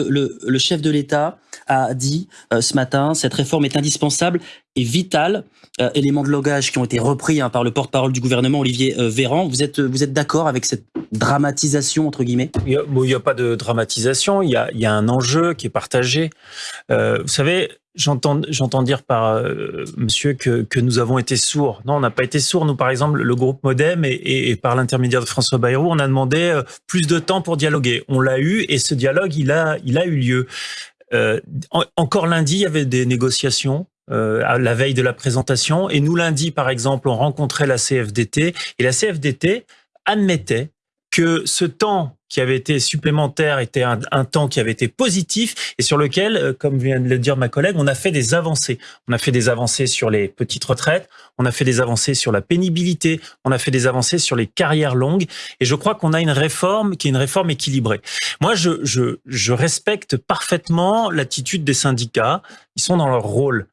Le, chef de l'État a dit euh, ce matin, cette réforme est indispensable et vitale. Euh, éléments de logage qui ont été repris hein, par le porte-parole du gouvernement, Olivier euh, Véran. Vous êtes, vous êtes d'accord avec cette dramatisation, entre guillemets? Il n'y a, pas de dramatisation, il y a, il y a un enjeu qui est partagé. vous savez, J'entends, dire par euh, monsieur que, que nous avons été sourds. Non, on n'a pas été sourds. Nous, par exemple, le groupe Modem et, et, par l'intermédiaire de François Bayrou, on a demandé euh, plus de temps pour dialoguer. On l'a eu et ce dialogue, il a, il a eu lieu. Euh, encore lundi, il y avait des négociations. Euh, à la veille de la présentation et nous lundi par exemple on rencontrait la CFDT et la CFDT admettait que ce temps qui avait été supplémentaire était un, temps qui avait été positif et sur lequel, euh, comme vient de le dire ma collègue, on a fait des avancées. On a fait des avancées sur les petites retraites, on a fait des avancées sur la pénibilité, on a fait des avancées sur les carrières longues et je crois qu'on a une réforme qui est une réforme équilibrée. Moi, je, je, je respecte parfaitement l'attitude des syndicats, ils sont dans leur rôle.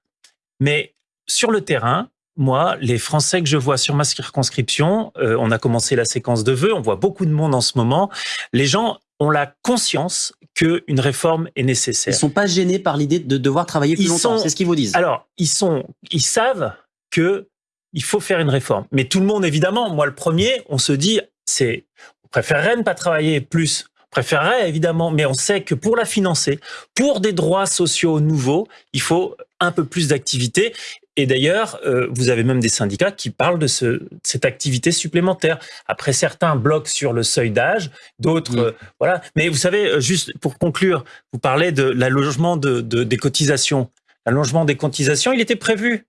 Mais sur le terrain, moi, les Français que je vois sur ma circonscription, euh, on a commencé la séquence de vœux, on voit beaucoup de monde en ce moment, les gens ont la conscience qu'une réforme est nécessaire. Ils sont pas gênés par l'idée de devoir travailler plus longtemps, c'est ce qu'ils vous disent. Alors, ils, sont, ils savent que il faut faire une réforme. Mais tout le monde, évidemment, moi le premier, on se dit, c'est, on préférerait ne pas travailler plus, préférerait évidemment, mais on sait que pour la financer, pour des droits sociaux nouveaux, il faut un peu plus d'activité. Et d'ailleurs, euh, vous avez même des syndicats qui parlent de ce, cette activité supplémentaire. Après, certains bloquent sur le seuil d'âge, d'autres, euh, voilà. Mais vous savez, euh, juste pour conclure, vous parlez de l'allongement de, de, des cotisations. L'allongement des cotisations, il était prévu.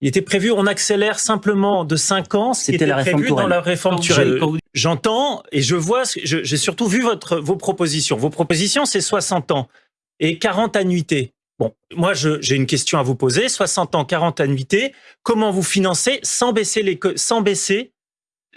Il était prévu, on accélère simplement de 5 ans, c'était la réforme prévu dans la réforme Turel. J'entends et je vois, j'ai surtout vu votre, vos propositions. Vos propositions, c'est 60 ans et 40 annuités. Bon, moi, j'ai une question à vous poser. 60 ans, 40 annuités. Comment vous financez sans baisser les, sans baisser,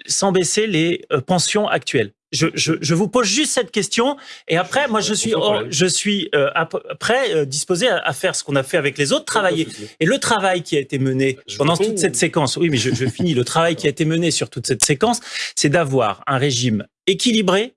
sans baisser les euh, pensions actuelles? Je, je, je, vous pose juste cette question et après, moi, je suis, je suis euh, après euh, disposé à, faire ce qu'on a fait avec les autres, travailler. Et le travail qui a été mené pendant toute cette séquence, oui, mais je, je finis. Le travail qui a été mené sur toute cette séquence, c'est d'avoir un régime équilibré,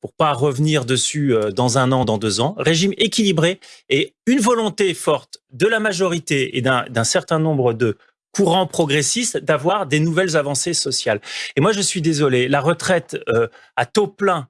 pour pas revenir dessus euh, dans un an, dans deux ans, régime équilibré et une volonté forte de la majorité et d'un certain nombre de courants progressistes d'avoir des nouvelles avancées sociales. Et moi, je suis désolé, la retraite euh, à taux plein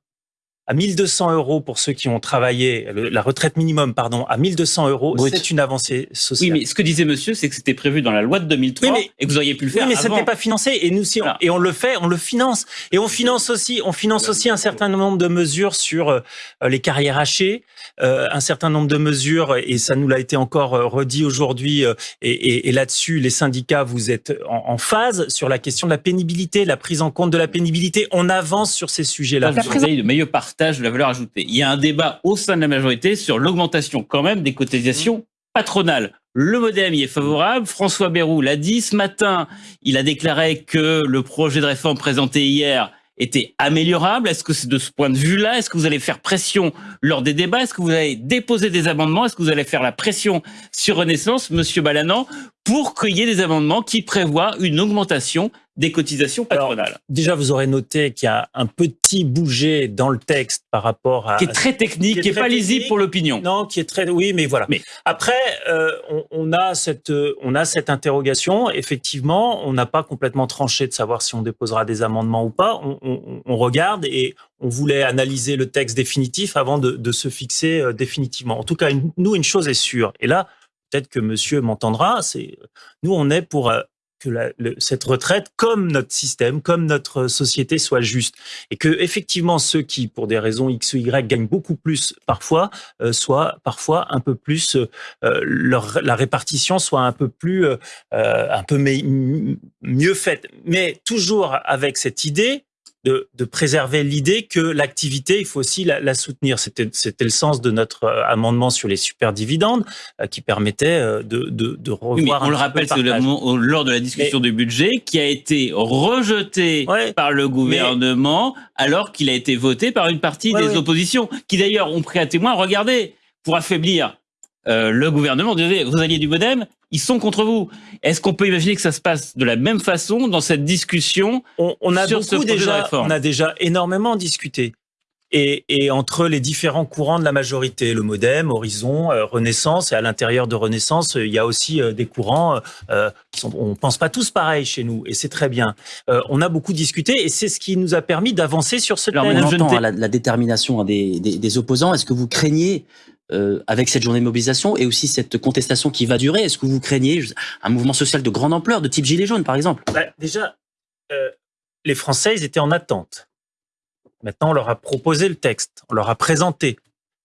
à 1200 euros pour ceux qui ont travaillé, la retraite minimum, pardon, à 1200 euros, c'est une avancée sociale. Oui, mais ce que disait monsieur, c'est que c'était prévu dans la loi de 2003 mais, et que vous auriez pu le faire Oui, mais ça n'était pas financé. Et nous, si on, et on le fait, on le finance. Et on finance aussi, on finance aussi un certain nombre de mesures sur euh, les carrières hachées, euh, un certain nombre de mesures, et ça nous l'a été encore euh, redit aujourd'hui, et, et, et là-dessus, les syndicats, vous êtes en, en, phase sur la question de la pénibilité, la prise en compte de la pénibilité. On avance sur ces sujets-là. Vous avez de la. Il y a un débat au sein de la majorité sur l'augmentation quand même des cotisations patronales. Le modem y est favorable. François Bayrou l'a dit ce matin. Il a déclaré que le projet de réforme présenté hier était améliorable Est-ce que c'est de ce point de vue-là? Est-ce que vous allez faire pression lors des débats? Est-ce que vous allez déposer des amendements? Est-ce que vous allez faire la pression sur Renaissance, Monsieur Balanan, pour qu'il y ait des amendements qui prévoient une augmentation des cotisations patronales. déjà, vous aurez noté qu'il y a un petit bouger dans le texte par rapport à... Qui est très technique, qui est, pas lisible pour l'opinion. Non, qui est très... Oui, mais voilà. Mais après, euh, on, on, a cette, on a cette interrogation. Effectivement, on n'a pas complètement tranché de savoir si on déposera des amendements ou pas. On, on, on, regarde et on voulait analyser le texte définitif avant de, de se fixer euh, définitivement. En tout cas, nous, une chose est sûre. Et là, peut-être que monsieur m'entendra, c'est nous, on est pour euh, que la, le, cette retraite, comme notre système, comme notre société, soit juste. Et que effectivement, ceux qui, pour des raisons X ou Y, gagnent beaucoup plus parfois, euh, soient parfois un peu plus, euh, leur, la répartition soit un peu plus, euh, un peu mieux faite. Mais toujours avec cette idée de, de préserver l'idée que l'activité, il faut aussi la, la soutenir. C'était le sens de notre euh, amendement sur les super dividendes euh, qui permettait euh, de, de, de revoir. Oui, on le rappelle, c'est lors de la discussion mais, du budget qui a été rejeté ouais, par le gouvernement mais, alors qu'il a été voté par une partie ouais, des ouais. oppositions qui d'ailleurs ont pris à témoin, regardez, pour affaiblir euh, le gouvernement, vous alliez du Modem, ils sont contre vous. Est-ce qu'on peut imaginer que ça se passe de la même façon dans cette discussion on, on a sur ce déjà, de réforme On a déjà énormément discuté. Et, et, entre les différents courants de la majorité, le MoDem, Horizon, euh, Renaissance, et à l'intérieur de Renaissance, il y a aussi euh, des courants euh, qui sont, on pense pas tous pareil chez nous, et c'est très bien. Euh, on a beaucoup discuté, et c'est ce qui nous a permis d'avancer sur ce Alors, thème. on Je entend hein, la, la détermination hein, des, des, des opposants. Est-ce que vous craignez, euh, avec cette journée de mobilisation et aussi cette contestation qui va durer, est-ce que vous craignez un mouvement social de grande ampleur, de type Gilets jaunes, par exemple? Bah, déjà, euh, les Français, ils étaient en attente. Maintenant, on leur a proposé le texte, on leur a présenté.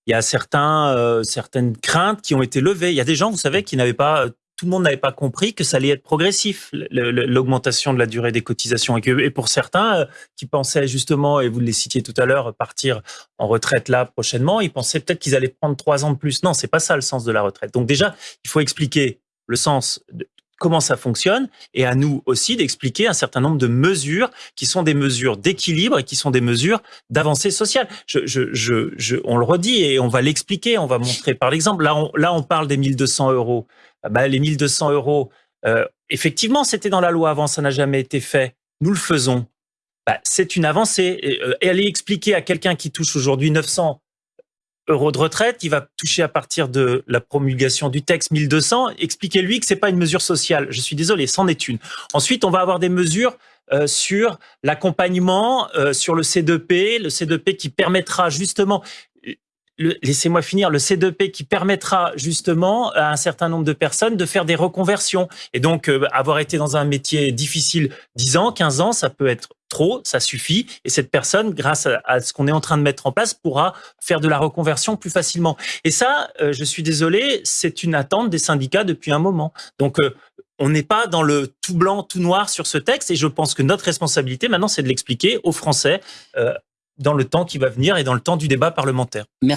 Il y a certains, euh, certaines craintes qui ont été levées. Il y a des gens, vous savez, qui n'avaient pas, tout le monde n'avait pas compris que ça allait être progressif, l'augmentation de la durée des cotisations. Et pour certains euh, qui pensaient justement, et vous les citiez tout à l'heure, partir en retraite là prochainement, ils pensaient peut-être qu'ils allaient prendre trois ans de plus. Non, c'est pas ça le sens de la retraite. Donc déjà, il faut expliquer le sens de comment ça fonctionne et à nous aussi d'expliquer un certain nombre de mesures qui sont des mesures d'équilibre et qui sont des mesures d'avancée sociale. Je, je, je, je- on le redit et on va l'expliquer, on va montrer par l'exemple. Là, on, là, on parle des 1200 euros. Ah bah, les 1200 euros, euh, effectivement, c'était dans la loi avant, ça n'a jamais été fait. Nous le faisons. Bah, c'est une avancée. Et, euh, et aller expliquer à quelqu'un qui touche aujourd'hui 900 euros de retraite, il va toucher à partir de la promulgation du texte 1200, expliquez-lui que c'est pas une mesure sociale. Je suis désolé, c'en est une. Ensuite, on va avoir des mesures euh, sur l'accompagnement, euh, sur le C2P, le C2P qui permettra justement laissez-moi finir, le C2P qui permettra justement à un certain nombre de personnes de faire des reconversions. Et donc, euh, avoir été dans un métier difficile 10 ans, 15 ans, ça peut être trop, ça suffit. Et cette personne, grâce à, ce qu'on est en train de mettre en place, pourra faire de la reconversion plus facilement. Et ça, euh, je suis désolé, c'est une attente des syndicats depuis un moment. Donc, euh, on n'est pas dans le tout blanc, tout noir sur ce texte. Et je pense que notre responsabilité maintenant, c'est de l'expliquer aux Français euh, dans le temps qui va venir et dans le temps du débat parlementaire. Merci.